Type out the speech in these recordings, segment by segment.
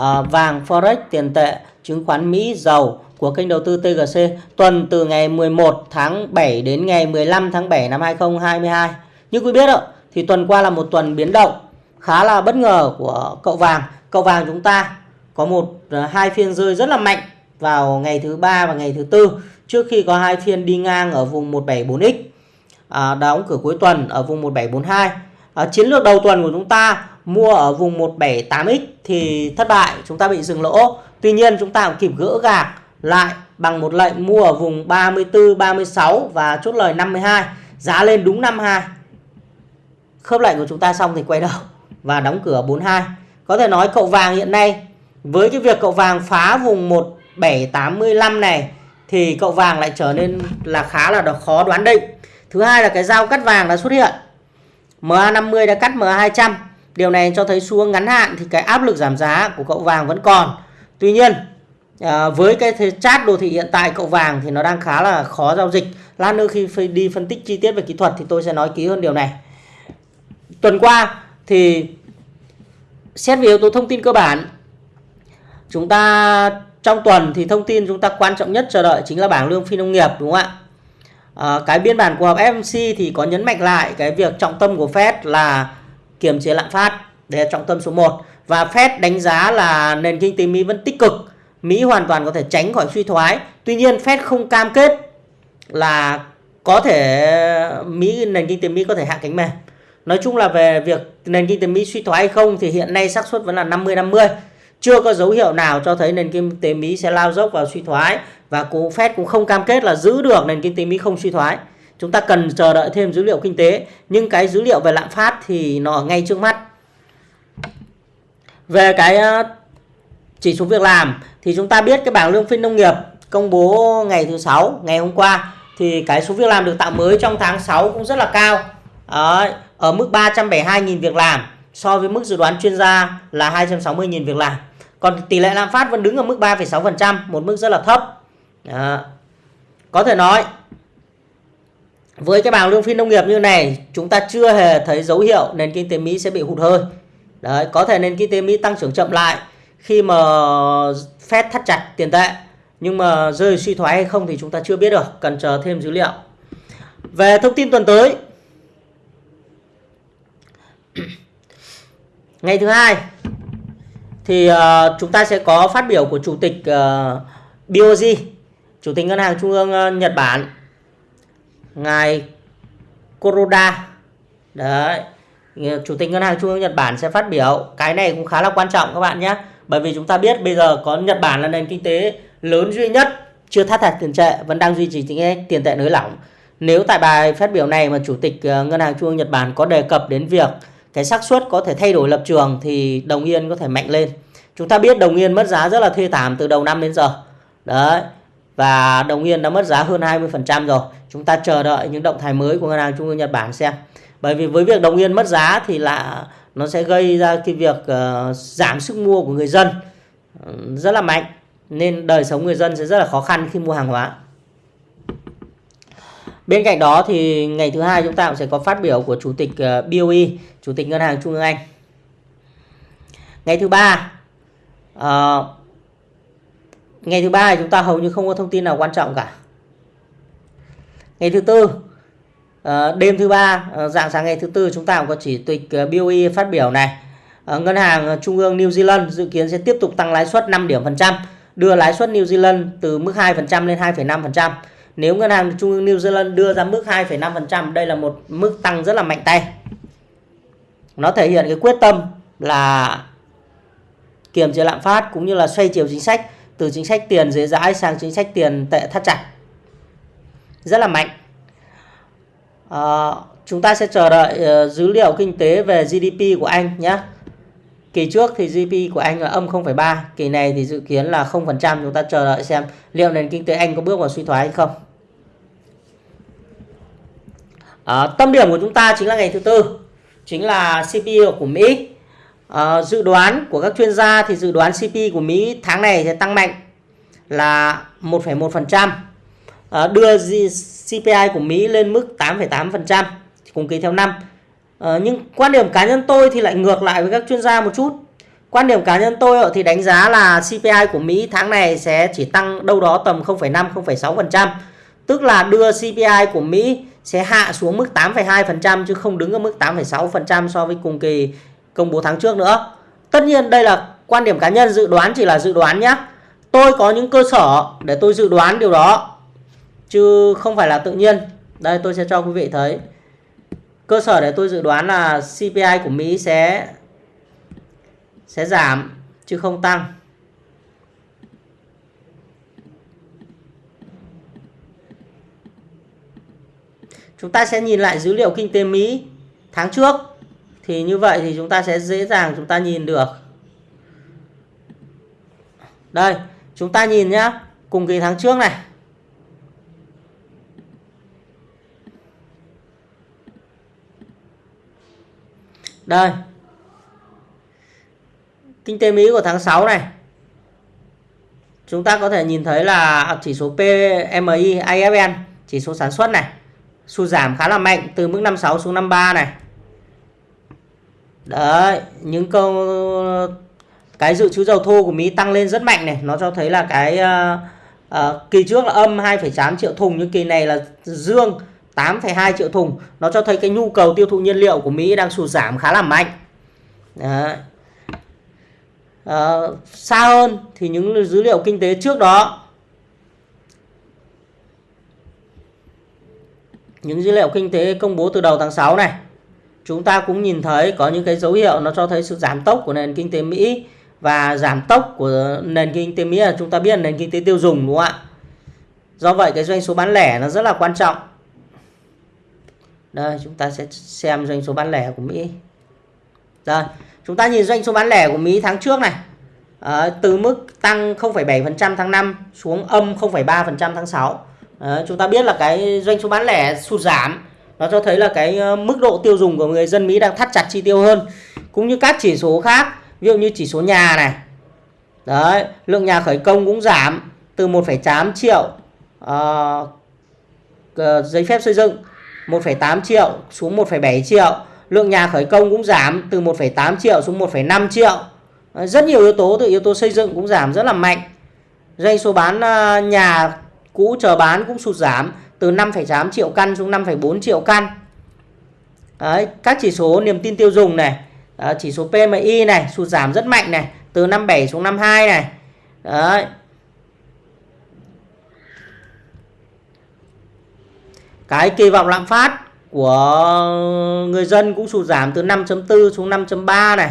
à, vàng forex tiền tệ chứng khoán Mỹ dầu của kênh đầu tư TGC tuần từ ngày 11 tháng 7 đến ngày 15 tháng 7 năm 2022 như quý biết ạ thì tuần qua là một tuần biến động khá là bất ngờ của cậu vàng. Cậu vàng chúng ta có một ờ, hai phiên rơi rất là mạnh vào ngày thứ ba và ngày thứ tư trước khi có hai phiên đi ngang ở vùng 174x à, đóng cửa cuối tuần ở vùng 1742 à, ờ, chiến lược đầu tuần của chúng ta mua ở vùng 178x thì thất bại, chúng ta bị dừng lỗ. Tuy nhiên chúng ta cũng kịp gỡ gạc lại bằng một lệnh mua ở vùng 34 36 và chốt lời 52 giá lên đúng 52 khớp lệnh của chúng ta xong thì quay đầu và đóng cửa 42 có thể nói cậu vàng hiện nay, với cái việc cậu vàng phá vùng 1785 này thì cậu vàng lại trở nên là khá là khó đoán định. Thứ hai là cái dao cắt vàng đã xuất hiện. MA50 đã cắt MA200 điều này cho thấy xuống ngắn hạn thì cái áp lực giảm giá của cậu vàng vẫn còn. Tuy nhiên à, với cái chart đồ thị hiện tại cậu vàng thì nó đang khá là khó giao dịch. Lát nữa khi đi phân tích chi tiết về kỹ thuật thì tôi sẽ nói kỹ hơn điều này. Tuần qua thì xét về yếu tố thông tin cơ bản chúng ta trong tuần thì thông tin chúng ta quan trọng nhất chờ đợi chính là bảng lương phi nông nghiệp đúng không ạ? À, cái biên bản cuộc họp FMC thì có nhấn mạnh lại cái việc trọng tâm của Fed là kiềm chế lạm phát. Đây là trọng tâm số 1 và Fed đánh giá là nền kinh tế Mỹ vẫn tích cực. Mỹ hoàn toàn có thể tránh khỏi suy thoái. Tuy nhiên, Fed không cam kết là có thể Mỹ, nền kinh tế Mỹ có thể hạ cánh mềm. Nói chung là về việc nền kinh tế Mỹ suy thoái hay không thì hiện nay xác suất vẫn là 50 50 chưa có dấu hiệu nào cho thấy nền kinh tế Mỹ sẽ lao dốc vào suy thoái. Và cũng Fed cũng không cam kết là giữ được nền kinh tế Mỹ không suy thoái. Chúng ta cần chờ đợi thêm dữ liệu kinh tế nhưng cái dữ liệu về lạm phát thì nó ở ngay trước mắt. Về cái ờ, chỉ số việc làm thì chúng ta biết cái bảng lương phi nông nghiệp công bố ngày thứ sáu ngày hôm qua thì cái số việc làm được tạo mới trong tháng 6 cũng rất là cao. ở ở mức 372.000 việc làm so với mức dự đoán chuyên gia là 260.000 việc làm. Còn tỷ lệ lạm phát vẫn đứng ở mức 3,6%, một mức rất là thấp. Đó. Có thể nói với cái bảng lương phi nông nghiệp như này chúng ta chưa hề thấy dấu hiệu nền kinh tế Mỹ sẽ bị hụt hơi. Đấy, có thể nền kinh tế Mỹ tăng trưởng chậm lại khi mà Fed thắt chặt tiền tệ. Nhưng mà rơi suy thoái hay không thì chúng ta chưa biết được, cần chờ thêm dữ liệu. Về thông tin tuần tới Ngày thứ hai thì uh, chúng ta sẽ có phát biểu của chủ tịch ờ, uh, BOJ, chủ tịch ngân hàng trung ương uh, Nhật Bản, ngài Kuroda. Đấy. Chủ tịch ngân hàng trung ương Nhật Bản sẽ phát biểu. Cái này cũng khá là quan trọng các bạn nhé. Bởi vì chúng ta biết bây giờ có Nhật Bản là nền kinh tế lớn duy nhất, chưa thắt chặt tiền tệ, vẫn đang duy trì chính tiền tệ nới lỏng. Nếu tại bài phát biểu này mà chủ tịch ờ, ngân hàng trung ương Nhật Bản có đề cập đến việc cái xác suất có thể thay đổi lập trường thì đồng yên có thể mạnh lên chúng ta biết đồng yên mất giá rất là thê thảm từ đầu năm đến giờ đấy và đồng yên đã mất giá hơn 20% rồi. Chúng ta chờ đợi những động thái mới của ngân hàng trung ương Nhật Bản xem. Bởi vì với việc đồng yên mất giá thì là nó sẽ gây ra cái việc uh, giảm sức mua của người dân ừ, rất là mạnh. Nên đời sống người dân sẽ rất là khó khăn khi mua hàng hóa. Bên cạnh đó thì ngày thứ hai chúng ta cũng sẽ có phát biểu của chủ tịch ờ, BOE, chủ tịch ngân hàng Trung ương Anh. Ngày thứ ba, uh, ngày thứ ba chúng ta hầu như không có thông tin nào quan trọng cả. Ngày thứ tư, ờ, đêm thứ ba, ờ, dạng sáng ngày thứ tư chúng ta cũng có chỉ tịch ờ, BOE phát biểu này. Ngân hàng Trung ương New Zealand dự kiến sẽ tiếp tục tăng lãi suất 5 điểm phần trăm, đưa lãi suất New Zealand từ mức 2% lên 2,5%. Nếu ngân hàng trung ương New Zealand đưa ra mức 2,5%, đây là một mức tăng rất là mạnh tay. Nó thể hiện cái quyết tâm là kiềm chế lạm phát cũng như là xoay chiều chính sách từ chính sách tiền dễ dãi sang chính sách tiền tệ thắt chặt. Rất là mạnh. À, chúng ta sẽ chờ đợi uh, dữ liệu kinh tế về GDP của Anh nhé. Kỳ trước thì GDP của Anh là âm 0,3, kỳ này thì dự kiến là 0%. Chúng ta chờ đợi xem liệu nền kinh tế Anh có bước vào suy thoái hay không. À, tâm điểm của chúng ta chính là ngày thứ tư, chính là CPI của Mỹ. Uh, dự đoán của các chuyên gia thì dự đoán CPI của Mỹ tháng này sẽ tăng mạnh là 1,1%. uh, ờ, đưa CPI của Mỹ lên mức 8,8% cùng kỳ theo năm. Uh, nhưng quan điểm cá nhân tôi thì lại ngược lại với các chuyên gia một chút. quan điểm cá nhân tôi thì đánh giá là CPI của Mỹ tháng này sẽ chỉ tăng đâu đó tầm 0,5 0,6%, tức là đưa CPI của Mỹ sẽ hạ xuống mức 8,2% chứ không đứng ở mức 8,6% so với cùng kỳ công bố tháng trước nữa. Tất nhiên đây là quan điểm cá nhân, dự đoán chỉ là dự đoán nhé. Tôi có những cơ sở để tôi dự đoán điều đó, chứ không phải là tự nhiên. Đây, tôi sẽ cho quý vị thấy. Cơ sở để tôi dự đoán là CPI của Mỹ sẽ sẽ giảm, chứ không tăng. Chúng ta sẽ nhìn lại dữ liệu kinh tế Mỹ tháng trước thì như vậy thì chúng ta sẽ dễ dàng chúng ta nhìn được. Đây, chúng ta nhìn nhá, cùng kỳ tháng trước này. Đây. Kinh tế Mỹ của tháng 6 này. Chúng ta có thể nhìn thấy là chỉ số PMI IFN chỉ số sản xuất này, sụt giảm khá là mạnh từ mức 56 xuống 53 này. Đấy, những câu cái dự trữ dầu thô của Mỹ tăng lên rất mạnh này, nó cho thấy là cái uh, uh, kỳ trước là âm 2,8 triệu thùng nhưng kỳ này là dương 8,2 triệu thùng. Nó cho thấy cái nhu cầu tiêu thụ nhiên liệu của Mỹ đang sụt giảm khá là mạnh. Đấy. Uh, xa hơn thì những dữ liệu kinh tế trước đó những dữ liệu kinh tế công bố từ đầu tháng 6 này chúng ta cũng nhìn thấy có những cái dấu hiệu nó cho thấy sự giảm tốc của nền kinh tế Mỹ và giảm tốc của nền kinh tế Mỹ là chúng ta biết là nền kinh tế tiêu dùng đúng không ạ? Do vậy cái doanh số bán lẻ nó rất là quan trọng. Đây chúng ta sẽ xem doanh số bán lẻ của Mỹ. Đây, chúng ta nhìn doanh số bán lẻ của Mỹ tháng trước này. À, từ mức tăng 0,7% tháng 5 xuống âm 0,3% tháng 6. À, ờ, chúng ta biết là cái doanh số bán lẻ sụt giảm nó cho thấy là cái ờ, mức độ tiêu dùng của người dân Mỹ đang thắt chặt chi tiêu hơn cũng như các chỉ số khác ví dụ như chỉ số nhà này. Đấy lượng nhà khởi công cũng giảm từ 1,8 triệu uh, giấy phép xây dựng 1,8 triệu xuống 1,7 triệu lượng nhà khởi công cũng giảm từ 1,8 triệu xuống 1,5 triệu. Rất nhiều yếu tố từ yếu tố xây dựng cũng giảm rất là mạnh. Doanh số bán nhà cũ chờ bán cũng sụt giảm từ 5,8 triệu căn xuống 5,4 triệu căn. Đấy, các chỉ số niềm tin tiêu dùng này, đó, chỉ số PMI này sụt giảm rất mạnh này, từ 57 xuống 52 này. Đấy. Cái kỳ vọng lạm phát của người dân cũng sụt giảm từ 5.4 xuống 5.3 này.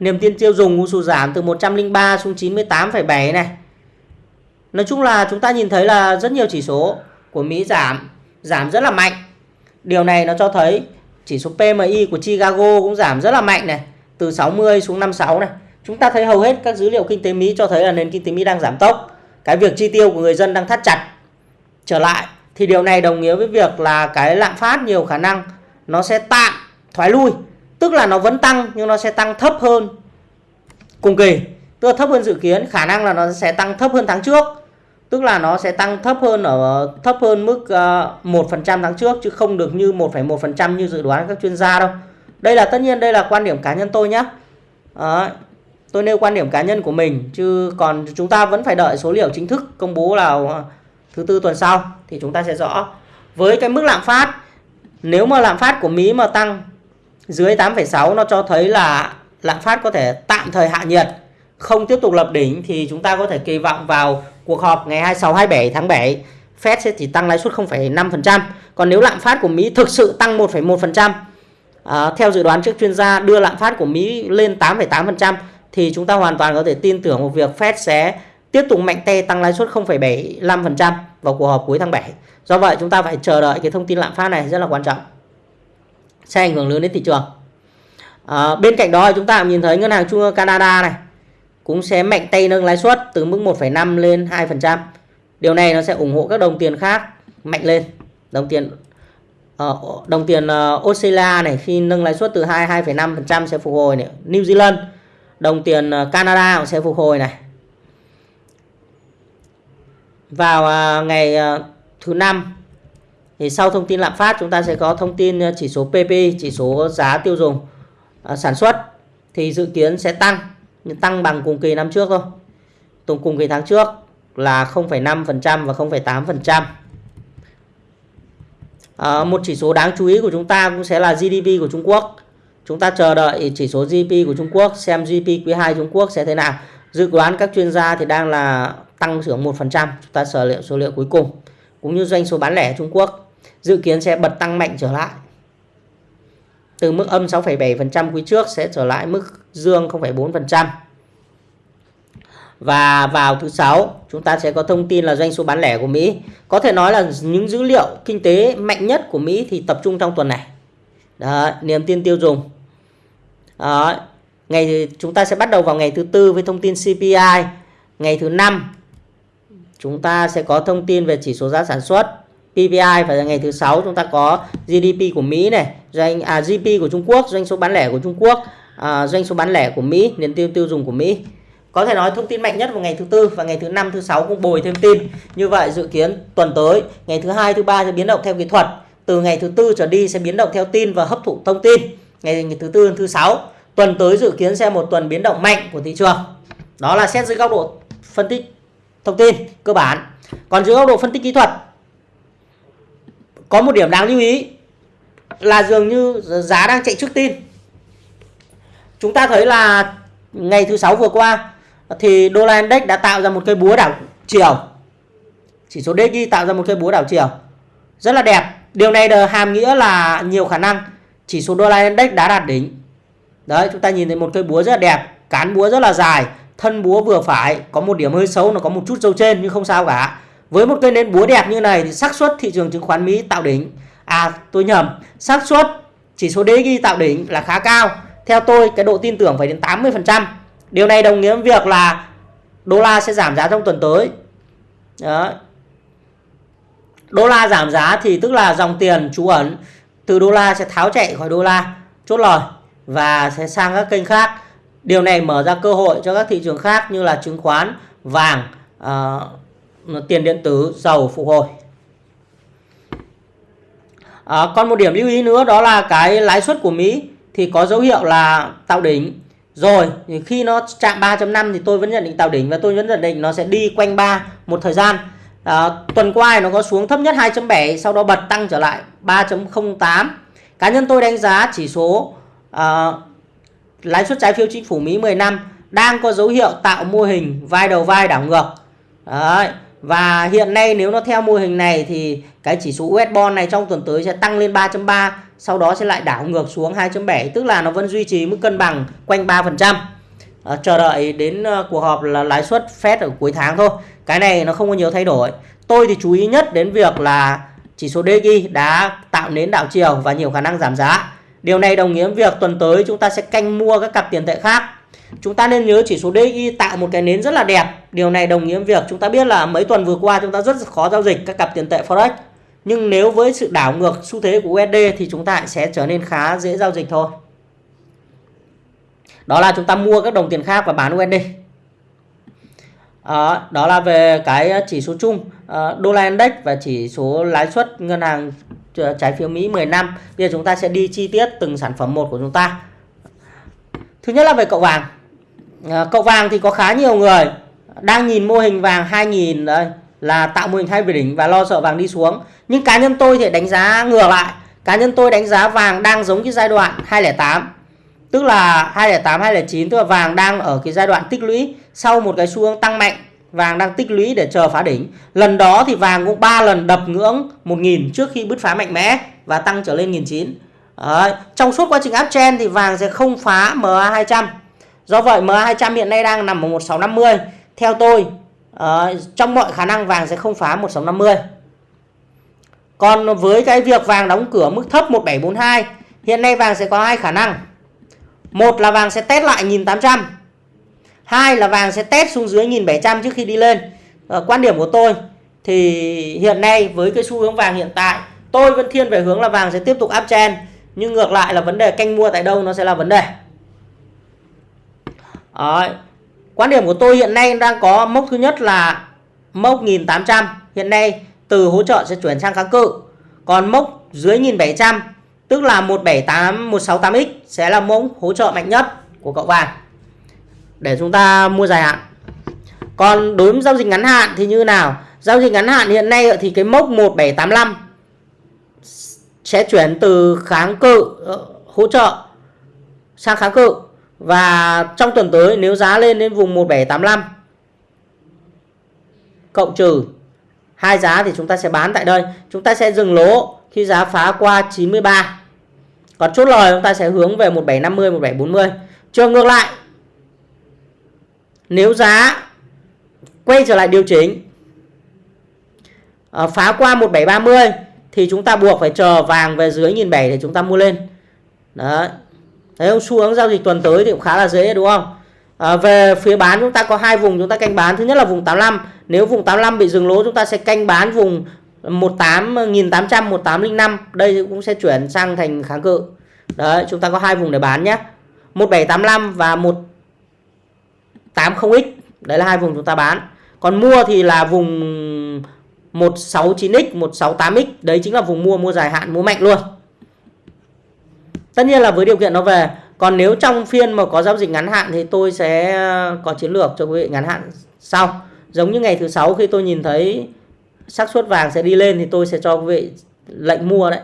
Niềm tin tiêu dùng cũng sụt giảm từ 103 xuống 98,7 này. Nói chung là chúng ta nhìn thấy là rất nhiều chỉ số của Mỹ giảm, giảm rất là mạnh. Điều này nó cho thấy chỉ số PMI của Chicago cũng giảm rất là mạnh này, từ 60 xuống 56 này. Chúng ta thấy hầu hết các dữ liệu kinh tế Mỹ cho thấy là nền kinh tế Mỹ đang giảm tốc. Cái việc chi tiêu của người dân đang thắt chặt trở lại thì điều này đồng nghĩa với việc là cái lạm phát nhiều khả năng nó sẽ tạm thoái lui, tức là nó vẫn tăng nhưng nó sẽ tăng thấp hơn cùng kỳ, tức là thấp hơn dự kiến, khả năng là nó sẽ tăng thấp hơn tháng trước tức là nó sẽ tăng thấp hơn ở thấp hơn mức uh, phần 1% tháng trước chứ không được như 1,1% như dự đoán các chuyên gia đâu. Đây là tất nhiên đây là quan điểm cá nhân tôi nhé. Đấy. Tôi nêu quan điểm cá nhân của mình chứ còn chúng ta vẫn phải đợi số liệu chính thức công bố là ờ, thứ tư tuần sau thì chúng ta sẽ rõ. Với cái mức lạm phát nếu mà lạm phát của Mỹ mà tăng dưới 8,6 nó cho thấy là lạm phát có thể tạm thời hạ nhiệt không tiếp tục lập đỉnh thì chúng ta có thể kỳ vọng vào cuộc họp ngày 26 27 tháng 7 Fed sẽ chỉ tăng lãi suất 0,5%. Còn nếu lạm phát của Mỹ thực sự tăng 1,1% à, theo dự đoán trước chuyên gia đưa lạm phát của Mỹ lên 8,8% thì chúng ta hoàn toàn có thể tin tưởng một việc Fed sẽ tiếp tục mạnh tay tăng lãi suất 0,75% vào cuộc họp cuối tháng 7. Do vậy chúng ta phải chờ đợi cái thông tin lạm phát này rất là quan trọng. Sẽ ảnh hưởng lớn đến thị trường. À, bên cạnh đó chúng ta nhìn thấy ngân hàng trung ương Canada này cũng sẽ mạnh tay nâng lãi suất từ mức 1,5 lên 2%. Điều này nó sẽ ủng hộ các đồng tiền khác mạnh lên. Đồng tiền uh, đồng tiền uh, Australia này khi nâng lãi suất từ 2 2,5% sẽ phục hồi này. New Zealand, đồng tiền uh, Canada cũng sẽ phục hồi này. Vào uh, ngày uh, thứ năm thì sau thông tin lạm phát chúng ta sẽ có thông tin chỉ số PPI chỉ số giá tiêu dùng uh, sản xuất thì dự kiến sẽ tăng nhưng tăng bằng cùng kỳ năm trước thôi cùng cùng kỳ tháng trước là 0,5% và 0,8%. À, ờ, một chỉ số đáng chú ý của chúng ta cũng sẽ là GDP của Trung Quốc. Chúng ta chờ đợi chỉ số GDP của Trung Quốc xem GDP quý 2 Trung Quốc sẽ thế nào. Dự đoán các chuyên gia thì đang là tăng trưởng 1%. Chúng ta sở liệu số liệu cuối cùng. Cũng như doanh số bán lẻ Trung Quốc dự kiến sẽ bật tăng mạnh trở lại. Từ mức âm 6,7% quý trước sẽ trở lại mức dương 0,4%. Và vào thứ sáu chúng ta sẽ có thông tin là doanh số bán lẻ của Mỹ. Có thể nói là những dữ liệu kinh tế mạnh nhất của Mỹ thì tập trung trong tuần này. Đó, niềm tin tiêu dùng. Đó, ngày chúng ta sẽ bắt đầu vào ngày thứ tư với thông tin CPI. Ngày thứ năm chúng ta sẽ có thông tin về chỉ số giá sản xuất PPI và ngày thứ sáu chúng ta có GDP của Mỹ này, doanh à, GDP của Trung Quốc, doanh số bán lẻ của Trung Quốc, à, doanh số bán lẻ của Mỹ, niềm tin tiêu dùng của Mỹ. Có thể nói thông tin mạnh nhất vào ngày thứ tư và ngày thứ năm, thứ sáu cũng bồi thêm tin. Như vậy dự kiến tuần tới, ngày thứ hai, thứ ba sẽ biến động theo kỹ thuật. Từ ngày thứ tư trở đi sẽ biến động theo tin và hấp thụ thông tin. Ngày, ngày thứ tư, thứ sáu, tuần tới dự kiến sẽ một tuần biến động mạnh của thị trường. Đó là xét dưới góc độ phân tích thông tin cơ bản. Còn dưới góc độ phân tích kỹ thuật, có một điểm đáng lưu ý là dường như giá đang chạy trước tin. Chúng ta thấy là ngày thứ sáu vừa qua thì đô la index đã tạo ra một cây búa đảo chiều. Chỉ số DXY tạo ra một cây búa đảo chiều. Rất là đẹp. Điều này hàm nghĩa là nhiều khả năng chỉ số đô la index đã đạt đỉnh. Đấy, chúng ta nhìn thấy một cây búa rất là đẹp, cán búa rất là dài, thân búa vừa phải, có một điểm hơi xấu, nó có một chút dâu trên nhưng không sao cả. Với một cây nến búa đẹp như này thì xác suất thị trường chứng khoán Mỹ tạo đỉnh. À tôi nhầm, xác suất chỉ số DXY tạo đỉnh là khá cao theo tôi cái độ tin tưởng phải đến 80% Điều này đồng nghĩa với việc là đô la sẽ giảm giá trong tuần tới. Đó. Đô la giảm giá thì tức là dòng tiền trú ẩn từ đô la sẽ tháo chạy khỏi đô la chốt lời và sẽ sang các kênh khác. Điều này mở ra cơ hội cho các thị trường khác như là chứng khoán, vàng, uh, tiền điện tử, dầu phục hồi. À, còn một điểm lưu ý nữa đó là cái lãi suất của Mỹ thì có dấu hiệu là tạo đỉnh rồi thì khi nó chạm 3.5 thì tôi vẫn nhận định tạo đỉnh và tôi vẫn nhận định nó sẽ đi quanh 3 một thời gian. À, tuần qua nó có xuống thấp nhất 2.7 sau đó bật tăng trở lại 3.08. Cá nhân tôi đánh giá chỉ số à, lãi suất trái phiếu chính phủ Mỹ 10 năm đang có dấu hiệu tạo mô hình vai đầu vai đảo ngược. Đấy. Và hiện nay nếu nó theo mô hình này thì cái chỉ số US bond này trong tuần tới sẽ tăng lên 3.3 sau đó sẽ lại đảo ngược xuống 2.7 tức là nó vẫn duy trì mức cân bằng quanh 3%. À, ờ, chờ đợi đến uh, cuộc họp là lãi suất Fed ở cuối tháng thôi. Cái này nó không có nhiều thay đổi. Tôi thì chú ý nhất đến việc là chỉ số DXY đã tạo nến đảo chiều và nhiều khả năng giảm giá. Điều này đồng nghĩa việc tuần tới chúng ta sẽ canh mua các cặp tiền tệ khác. Chúng ta nên nhớ chỉ số DXY tạo một cái nến rất là đẹp. Điều này đồng nghĩa việc chúng ta biết là mấy tuần vừa qua chúng ta rất khó giao dịch các cặp tiền tệ Forex nhưng nếu với sự đảo ngược xu thế của USD thì chúng ta sẽ trở nên khá dễ giao dịch thôi. Đó là chúng ta mua các đồng tiền khác và bán USD. À, ờ, đó là về cái chỉ số chung à, đô la index và chỉ số lãi suất ngân hàng ờ, trái phiếu Mỹ 10 năm. Bây giờ chúng ta sẽ đi chi tiết từng sản phẩm một của chúng ta. Thứ nhất là về cậu vàng. À, cậu vàng thì có khá nhiều người đang nhìn mô hình vàng 2000 đây là tạo mô hình hai về đỉnh và lo sợ vàng đi xuống nhưng cá nhân tôi thì đánh giá ngược lại. Cá nhân tôi đánh giá vàng đang giống cái giai đoạn 208 tức là 208 209 tức là vàng đang ở cái giai đoạn tích lũy. Sau một cái xu hướng tăng mạnh vàng đang tích lũy để chờ phá đỉnh. Lần đó thì vàng cũng 3 lần đập ngưỡng 1.000 trước khi bứt phá mạnh mẽ và tăng trở lên 1.900 Đấy. trong suốt quá trình uptrend thì vàng sẽ không phá MA 200 do vậy MA 200 hiện nay đang nằm ở 1650 theo tôi uh, trong mọi khả năng vàng sẽ không phá 1650 còn với cái việc vàng đóng cửa mức thấp 1742 hiện nay vàng sẽ có hai khả năng. Một là vàng sẽ test lại 1800 hai là vàng sẽ test xuống dưới 1700 trước khi đi lên. À, quan điểm của tôi thì hiện nay với cái xu hướng vàng hiện tại tôi vẫn thiên về hướng là vàng sẽ tiếp tục uptrend nhưng ngược lại là vấn đề canh mua tại đâu nó sẽ là vấn đề. Đấy. Quan điểm của tôi hiện nay đang có mốc thứ nhất là mốc 1800 hiện nay từ hỗ trợ sẽ chuyển sang kháng cự. Còn mốc dưới 1700 tức là 178 168x sẽ là mốc hỗ trợ mạnh nhất của cậu vàng để chúng ta mua dài hạn. Còn đối với giao dịch ngắn hạn thì như nào? Giao dịch ngắn hạn hiện nay thì cái mốc 1785 sẽ chuyển từ kháng cự ờ, hỗ trợ sang kháng cự. Và trong tuần tới nếu giá lên đến vùng 1785 cộng trừ hai giá thì chúng ta sẽ bán tại đây. Chúng ta sẽ dừng lỗ khi giá phá qua 93. Còn chốt lời chúng ta sẽ hướng về 1750, 1740. Trường ngược lại. Nếu giá quay trở lại điều chỉnh ờ, phá qua 1730 thì chúng ta buộc phải chờ vàng về dưới 1007 để chúng ta mua lên. Đấy. Thấy không? Xu hướng giao dịch tuần tới thì cũng khá là dễ đúng không? À, về phía bán chúng ta có hai vùng chúng ta canh bán. Thứ nhất là vùng 85. Nếu vùng 85 bị dừng lỗ chúng ta sẽ canh bán vùng 18.800, 1805. Đây cũng sẽ chuyển sang thành kháng cự. Đấy, chúng ta có hai vùng để bán nhé. 1785 và 180X. Đấy là hai vùng chúng ta bán. Còn mua thì là vùng 169X, 168X. Đấy chính là vùng mua, mua dài hạn, mua mạnh luôn. Tất nhiên là với điều kiện nó về còn nếu trong phiên mà có giao dịch ngắn hạn thì tôi sẽ ờ, có chiến lược cho quý vị ngắn hạn sau. Giống như ngày thứ sáu khi tôi nhìn thấy xác suất vàng sẽ đi lên thì tôi sẽ cho quý vị lệnh mua đấy.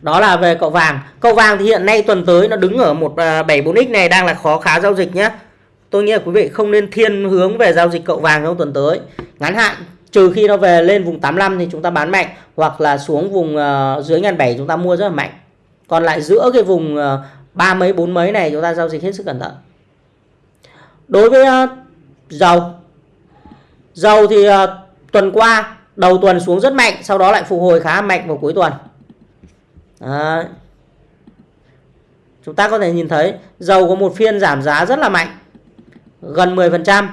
Đó là về cậu vàng. Cậu vàng thì hiện nay tuần tới nó đứng ở một ờ, 74x này, đang là khó khá giao dịch nhé tôi nghĩ là quý vị không nên thiên hướng về giao dịch cậu vàng trong tuần tới. Ngắn hạn, trừ khi nó về lên vùng 85 thì chúng ta bán mạnh, hoặc là xuống vùng ờ, dưới ngàn bảy chúng ta mua rất là mạnh còn lại giữa cái vùng ờ, ba mấy, bốn mấy này chúng ta giao dịch hết sức cẩn thận. Đối với ờ, dầu. Dầu thì ờ, tuần qua đầu tuần xuống rất mạnh, sau đó lại phục hồi khá mạnh vào cuối tuần. Đấy. chúng ta có thể nhìn thấy dầu có một phiên giảm giá rất là mạnh, gần 10%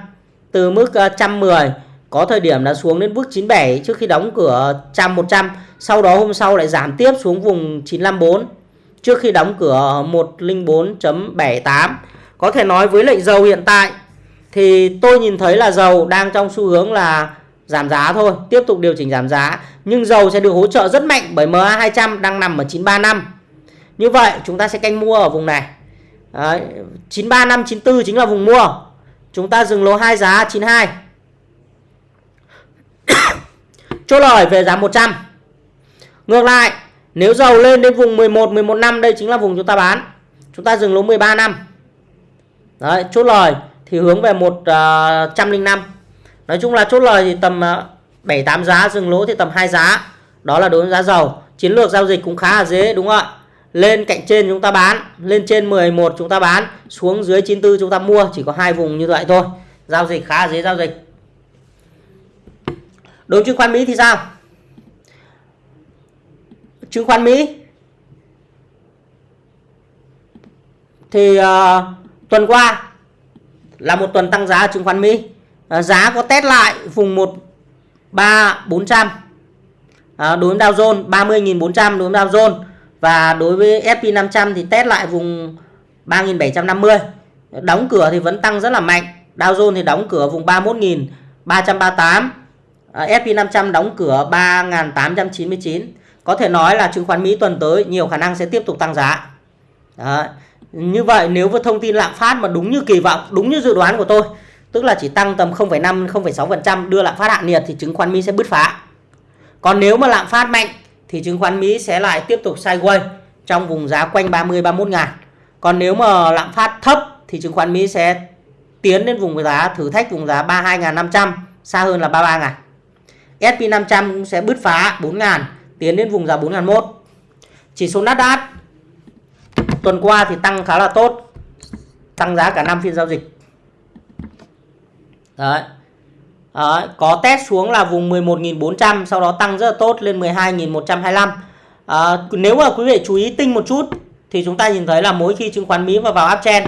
từ mức 110 có thời điểm đã xuống đến mức 97 trước khi đóng cửa trăm 100 sau đó hôm sau lại giảm tiếp xuống vùng 954 trước khi đóng cửa 104.78 có thể nói với lệnh dầu hiện tại thì tôi nhìn thấy là dầu đang trong xu hướng là giảm giá thôi tiếp tục điều chỉnh giảm giá. Nhưng dầu sẽ được hỗ trợ rất mạnh bởi MA 200 đang nằm ở 935 như vậy chúng ta sẽ canh mua ở vùng này. Đấy, 935 94 chính là vùng mua. Chúng ta dừng lỗ hai giá 92 chốt lời về giá 100 ngược lại nếu dầu lên đến vùng 11 11 năm, đây chính là vùng chúng ta bán. Chúng ta dừng lỗ 13 năm. Đấy, chốt lời thì hướng về 105 à, nói chung là chốt lời thì tầm à, 7 8 giá, dừng lỗ thì tầm 2 giá. Đó là đối với giá dầu chiến lược giao dịch cũng khá là dễ, đúng không ạ? Lên cạnh trên chúng ta bán, lên trên 11 chúng ta bán, xuống dưới 94 chúng ta mua, chỉ có hai vùng như vậy thôi. Giao dịch khá là dễ giao dịch. Đối với chứng khoán Mỹ thì sao? Chứng khoán Mỹ. Thì uh, tuần qua là một tuần tăng giá chứng khoán Mỹ. Uh, giá có test lại vùng 13400 uh, ờ, đối với Dow Jones 30.400 đối với Dow Jones. Và đối với S&P 500 thì test lại vùng 3.750 đóng cửa thì vẫn tăng rất là mạnh. Dow Jones thì đóng cửa vùng 31.338 S&P 500 đóng cửa 3.899 có thể nói là chứng khoán Mỹ tuần tới nhiều khả năng sẽ tiếp tục tăng giá. Đó. Như vậy nếu với thông tin lạm phát mà đúng như kỳ vọng, đúng như dự đoán của tôi, tức là chỉ tăng tầm 0,5 0,6% đưa lạm phát hạ nhiệt thì chứng khoán Mỹ sẽ bứt phá. Còn nếu mà lạm phát mạnh thì chứng khoán Mỹ sẽ lại tiếp tục sideways trong vùng giá quanh 30 31 ngàn. Còn nếu mà lạm phát thấp thì chứng khoán Mỹ sẽ tiến đến vùng giá thử thách vùng giá 32.500 xa hơn là 33 ngàn. S&P 500 cũng sẽ bứt phá 4 ngàn tiến đến vùng giá 4001. Chỉ số Nasdaq tuần qua thì tăng khá là tốt. Tăng giá cả năm phiên giao dịch. Đấy. Đấy, có test xuống là vùng 11.400 sau đó tăng rất là tốt lên 12.125. À, nếu mà quý vị chú ý tinh một chút thì chúng ta nhìn thấy là mỗi khi chứng khoán Mỹ vào vào uptrend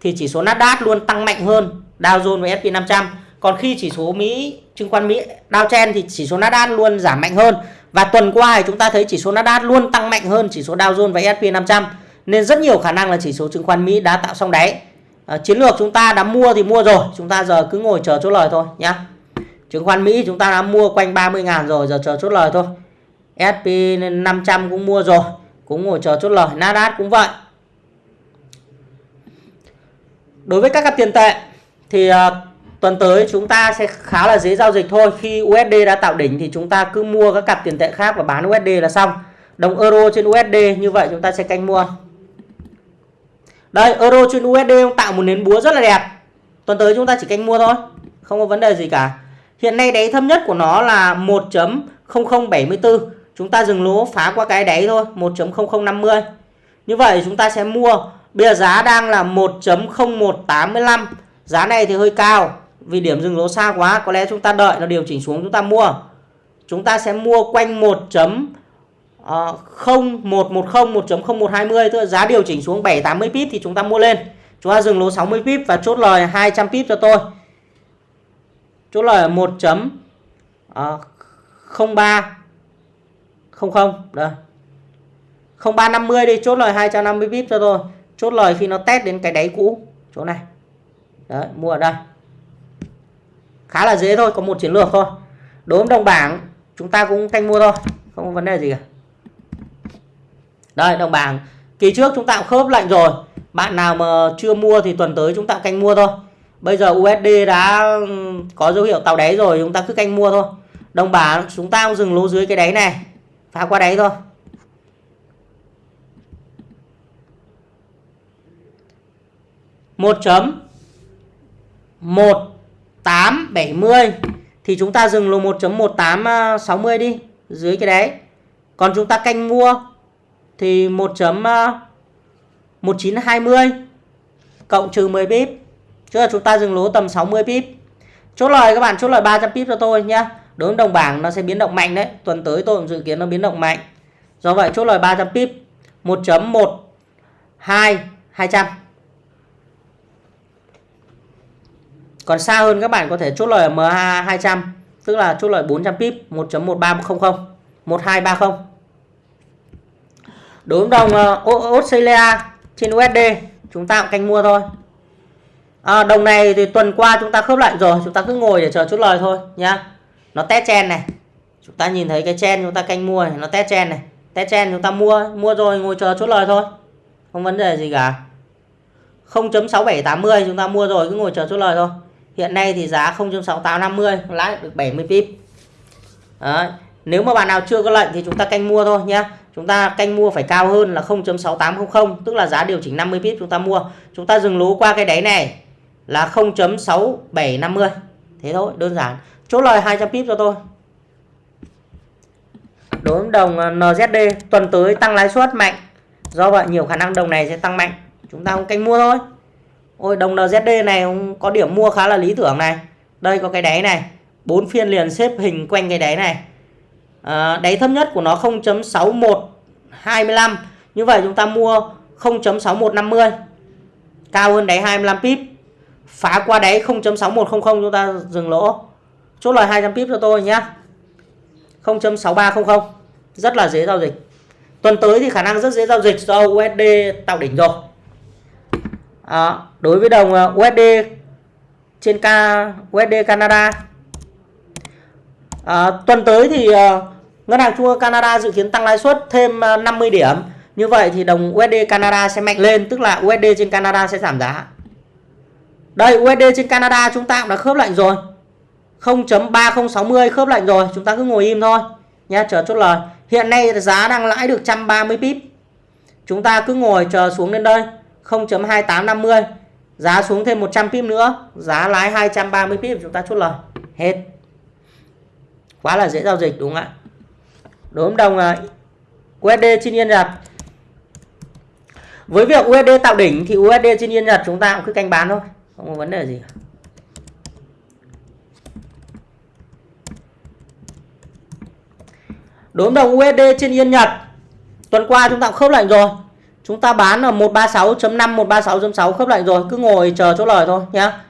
thì chỉ số Nasdaq luôn tăng mạnh hơn Dow Jones và S&P 500. Còn khi chỉ số Mỹ chứng khoán Mỹ downtrend thì chỉ số Nasdaq luôn giảm mạnh hơn và tuần qua thì chúng ta thấy chỉ số Nasdaq luôn tăng mạnh hơn chỉ số Dow Jones và S&P 500 nên rất nhiều khả năng là chỉ số chứng khoán Mỹ đã tạo xong đáy. À, chiến lược chúng ta đã mua thì mua rồi, chúng ta giờ cứ ngồi chờ chốt lời thôi nhá. Chứng khoán Mỹ chúng ta đã mua quanh 30 ngàn rồi, giờ chờ chốt lời thôi. S&P 500 cũng mua rồi, cũng ngồi chờ chốt lời, Nasdaq cũng vậy. đối với các cặp tiền tệ thì uh, tuần tới chúng ta sẽ khá là dễ giao dịch thôi. Khi USD đã tạo đỉnh thì chúng ta cứ mua các cặp tiền tệ khác và bán USD là xong. Đồng euro trên USD như vậy chúng ta sẽ canh mua. Đây, euro trên USD tạo một nến búa rất là đẹp. Tuần tới chúng ta chỉ canh mua thôi, không có vấn đề gì cả. Hiện nay đáy thấp nhất của nó là 1.0074 chúng ta dừng lỗ phá qua cái đáy thôi 1.0050 như vậy chúng ta sẽ mua. Bây giờ giá đang là 1.0185 giá này thì hơi cao vì điểm dừng lỗ xa quá có lẽ chúng ta đợi nó điều chỉnh xuống chúng ta mua. Chúng ta sẽ mua quanh 1. 0110 1.0120 tức là giá điều chỉnh xuống 780 pip thì chúng ta mua lên. Chúng ta dừng lỗ 60 pip và chốt lời 200 pip cho tôi. Chốt lời 1. Uh, 03 00 đây. 0350 đi chốt lời 250 pip cho tôi. Chốt lời khi nó test đến cái đáy cũ chỗ này. Đấy mua ở đây khá là dễ thôi, có một chiến lược thôi. Đối với đồng bảng, chúng ta cũng canh mua thôi, không có vấn đề gì cả. Đây, đồng bảng. Kỳ trước chúng ta cũng khớp lạnh rồi. Bạn nào mà chưa mua thì tuần tới chúng ta canh mua thôi. Bây giờ USD đã ừ, có dấu hiệu tàu đáy rồi chúng ta cứ canh mua thôi. Đồng bảng, chúng ta cũng dừng lỗ dưới cái đáy này, phá qua đáy thôi. Một chấm, một tám, bảy mươi, thì chúng ta dừng lô 1.1860 à, đi, dưới cái đấy. Còn chúng ta canh mua thì 1.1920 à, cộng trừ 10 pip chứ là chúng ta dừng lỗ tầm 60 pip chốt lời các bạn, chốt lời 300 pip cho tôi nhá. Đối với đồng bảng nó sẽ biến động mạnh đấy, tuần tới tôi cũng dự kiến nó biến động mạnh. Do vậy chốt lời 300 pip 1.12 200 còn xa hơn các bạn có thể chốt lời MA 200 tức là chốt lời 400 pip 1.1300 1230 đối với đồng uh, Australia trên USD chúng ta cũng canh mua thôi. À, đồng này thì tuần qua chúng ta khớp lại rồi chúng ta cứ ngồi để chờ chốt lời thôi nhá. Nó test chen này. Chúng ta nhìn thấy cái chen chúng ta canh mua này, nó test chen này. Test chen chúng ta mua mua rồi ngồi chờ chốt lời thôi. Không vấn đề gì cả. 0.6780 chúng ta mua rồi cứ ngồi chờ chốt lời thôi hiện nay thì giá 0.6850 lãi được 70 pip. Đấy. nếu mà bạn nào chưa có lệnh thì chúng ta canh mua thôi nhé chúng ta canh mua phải cao hơn là 0.6800 tức là giá điều chỉnh 50 pip chúng ta mua. Chúng ta dừng lỗ qua cái đáy này là 0.6750 thế thôi, đơn giản. Chốt lời 200 pip cho tôi. Đối với đồng à, NZD tuần tới tăng lãi suất mạnh. Do vậy nhiều khả năng đồng này sẽ tăng mạnh. Chúng ta cũng canh mua thôi. Ôi đồng NZD này có điểm mua khá là lý tưởng này. Đây có cái đáy này. bốn phiên liền xếp hình quanh cái đáy này. À, đáy thấp nhất của nó 0.6125. Như vậy chúng ta mua 0.6150. Cao hơn đáy 25 pip. Phá qua đáy 0.6100 chúng ta dừng lỗ. Chốt lời 200 pip cho tôi nhé. 0.6300. Rất là dễ giao dịch. Tuần tới thì khả năng rất dễ giao dịch do USD tạo đỉnh rồi à, đối với đồng ờ, USD trên K USD Canada. À, tuần tới thì uh, ngân hàng trung ương Canada dự kiến tăng lãi suất thêm 50 điểm. Như vậy thì đồng USD Canada sẽ mạnh lên tức là USD trên Canada sẽ giảm giá. Đây USD trên Canada chúng ta cũng đã khớp lệnh rồi. 0.3060 khớp lệnh rồi. Chúng ta cứ ngồi im thôi nha chờ chốt lời. Hiện nay giá đang lãi được 130 pip chúng ta cứ ngồi chờ xuống đến đây. 0.2850 giá xuống thêm 100 pip nữa, giá lái 230 pip chúng ta chốt lời, hết. Quá là dễ giao dịch, đúng không ạ? Đối với đồng USD trên yên Nhật. Với việc USD tạo đỉnh thì USD trên yên Nhật chúng ta cũng cứ canh bán thôi, không có vấn đề gì. Đối với đồng USD trên yên Nhật, tuần qua chúng ta cũng khớp lệnh rồi. Chúng ta bán ở 136.5 136.6 khớp lệnh rồi, cứ ngồi chờ chốt lời thôi nhá.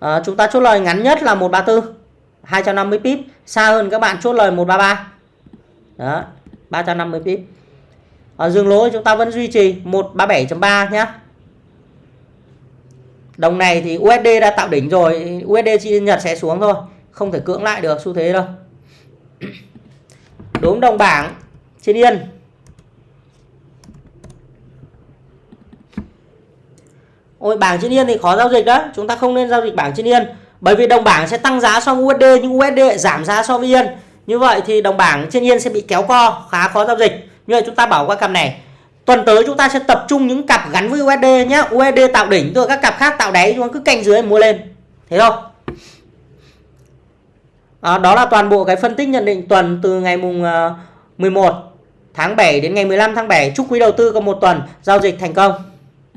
À, chúng ta chốt lời ngắn nhất là 134 250 pip, xa hơn các bạn chốt lời 133. Đó, 350 pip. Ở dừng lỗ chúng ta vẫn duy trì 137.3 nhá. Đồng này thì USD đã tạo đỉnh rồi, USD chi Nhật sẽ xuống thôi, không thể cưỡng lại được xu thế đâu. Đúng đồng bảng trên yên ôi bảng trên yên thì khó giao dịch đó. Chúng ta không nên giao dịch bảng trên yên bởi vì đồng bảng sẽ tăng giá so với USD nhưng USD giảm giá so với yên. Như vậy thì đồng bảng trên yên sẽ bị kéo co khá khó giao dịch. Như vậy chúng ta bảo qua cặp này. Tuần tới chúng ta sẽ tập trung những cặp gắn với USD nhé USD tạo đỉnh rồi các cặp khác tạo đáy chúng ta cứ canh dưới mua lên. Thế thôi à, đó là toàn bộ cái phân tích nhận định tuần từ ngày mùng ờ, 11 tháng 7 đến ngày 15 tháng 7 chúc quý đầu tư có một tuần giao dịch thành công.